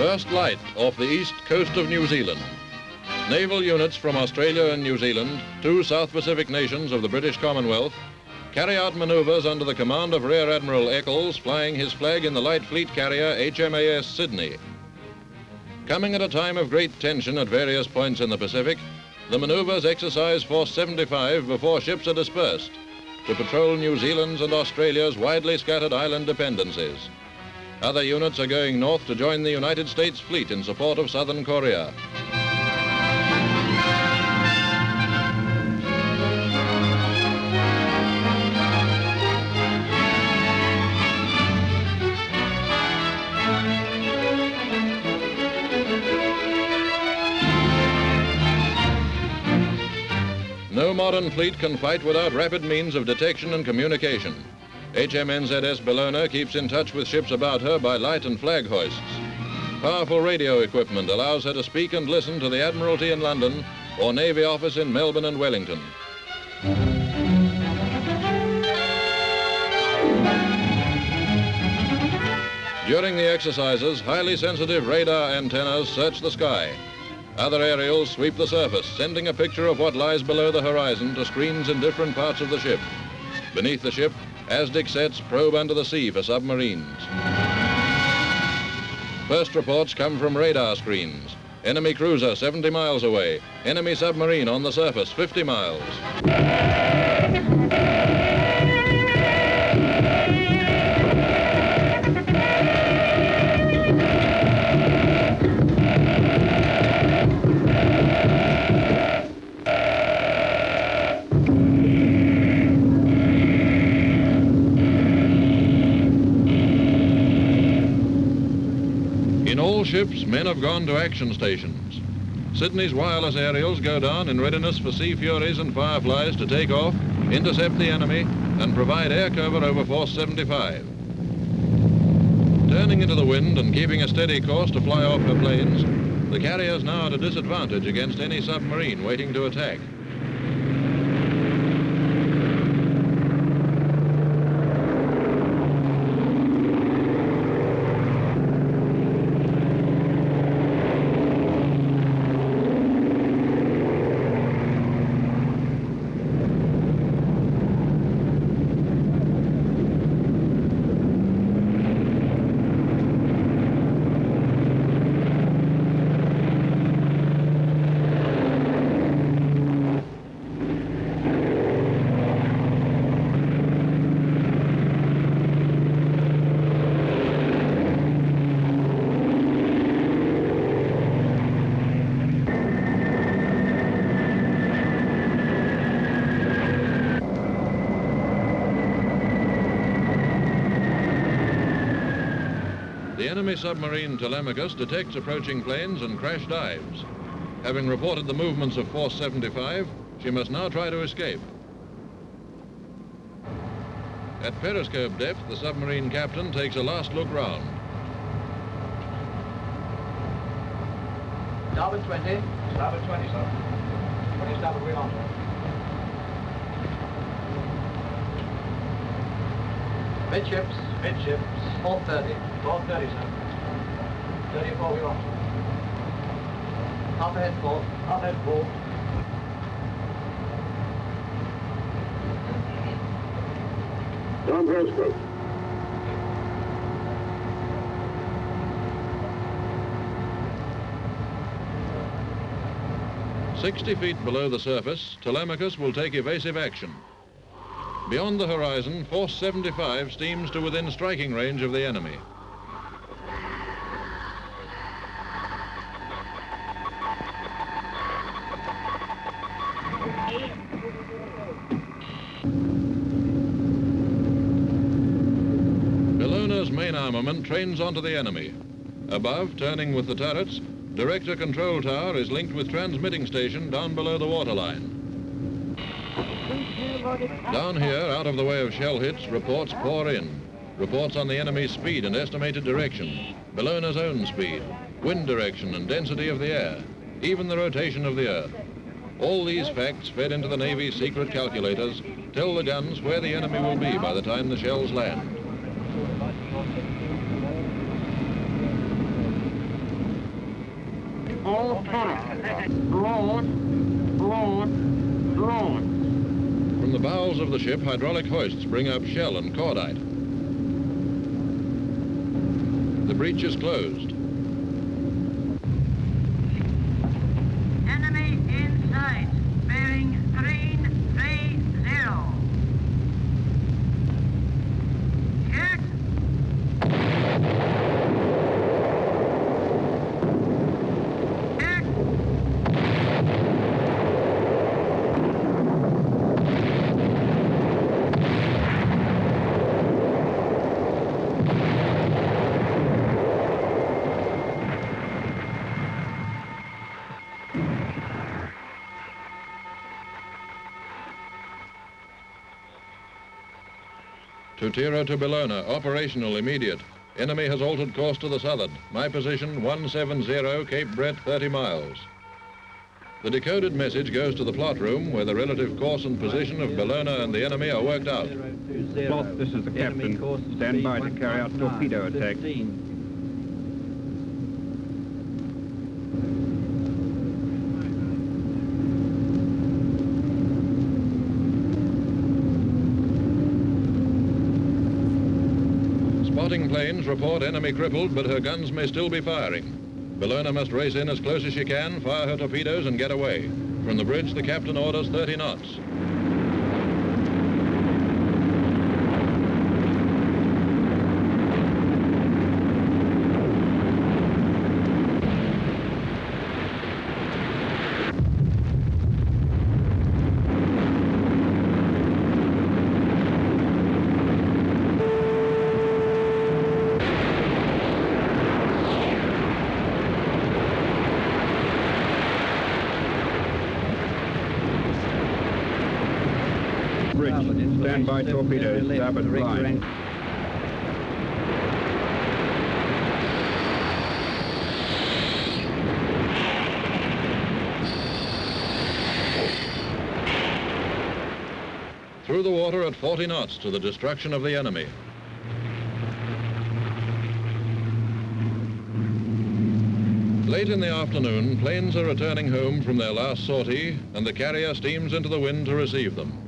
First light off the east coast of New Zealand. Naval units from Australia and New Zealand, two South Pacific nations of the British Commonwealth, carry out maneuvers under the command of Rear Admiral Eccles, flying his flag in the light fleet carrier HMAS Sydney. Coming at a time of great tension at various points in the Pacific, the maneuvers exercise Force 75 before ships are dispersed to patrol New Zealand's and Australia's widely scattered island dependencies. Other units are going north to join the United States fleet in support of southern Korea. No modern fleet can fight without rapid means of detection and communication. HMNZS Bellona keeps in touch with ships about her by light and flag hoists. Powerful radio equipment allows her to speak and listen to the Admiralty in London or Navy office in Melbourne and Wellington. During the exercises, highly sensitive radar antennas search the sky. Other aerials sweep the surface, sending a picture of what lies below the horizon to screens in different parts of the ship. Beneath the ship, ASDIC sets probe under the sea for submarines. First reports come from radar screens. Enemy cruiser 70 miles away. Enemy submarine on the surface 50 miles. Ships, men have gone to action stations. Sydney's wireless aerials go down in readiness for Sea Furies and Fireflies to take off, intercept the enemy, and provide air cover over Force 75. Turning into the wind and keeping a steady course to fly off her planes, the carrier's now at a disadvantage against any submarine waiting to attack. Enemy submarine Telemachus detects approaching planes and crash dives. Having reported the movements of Force 75, she must now try to escape. At periscope depth, the submarine captain takes a last look round. Starboard 20. Starboard 20, sir. 20 starboard wheel on. Midships. Midships. 430. 430, sir. 34 wheel on. Half ahead port. Half head full. Down periscope. Sixty feet below the surface, Telemachus will take evasive action. Beyond the horizon, Force 75 steams to within striking range of the enemy. Bellona's main armament trains onto the enemy. Above, turning with the turrets, Director Control Tower is linked with transmitting station down below the waterline. Down here, out of the way of shell hits, reports pour in. Reports on the enemy's speed and estimated direction, Bellona's own speed, wind direction and density of the air, even the rotation of the Earth. All these facts fed into the Navy's secret calculators tell the guns where the enemy will be by the time the shells land. all cannon. Load, load, load. From the bowels of the ship, hydraulic hoists bring up shell and cordite. The breech is closed. Tutira to Bellona, operational immediate. Enemy has altered course to the southern. My position 170, Cape Brett 30 miles. The decoded message goes to the plot room where the relative course and position of Bellona and the enemy are worked out. Plot, this is the captain. Stand by to carry out torpedo attack. Planes report enemy crippled, but her guns may still be firing. Bellona must race in as close as she can, fire her torpedoes, and get away. From the bridge, the captain orders 30 knots. Bridge, stand by torpedoes, starboard line. Through the water at 40 knots to the destruction of the enemy. Late in the afternoon, planes are returning home from their last sortie, and the carrier steams into the wind to receive them.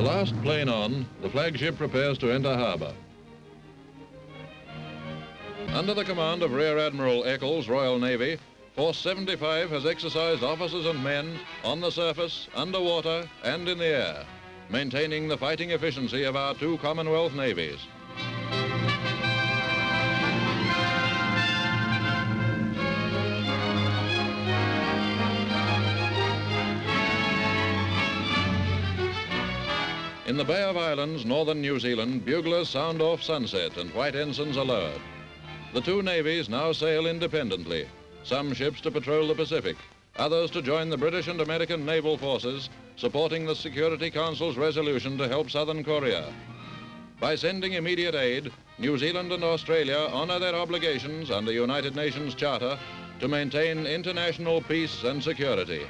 The last plane on, the flagship prepares to enter harbor. Under the command of Rear Admiral Eccles, Royal Navy, Force 75 has exercised officers and men on the surface, underwater, and in the air, maintaining the fighting efficiency of our two Commonwealth navies. In the Bay of Islands, northern New Zealand, buglers sound off sunset and white ensigns lowered. The two navies now sail independently, some ships to patrol the Pacific, others to join the British and American naval forces supporting the Security Council's resolution to help southern Korea. By sending immediate aid, New Zealand and Australia honor their obligations under United Nations Charter to maintain international peace and security.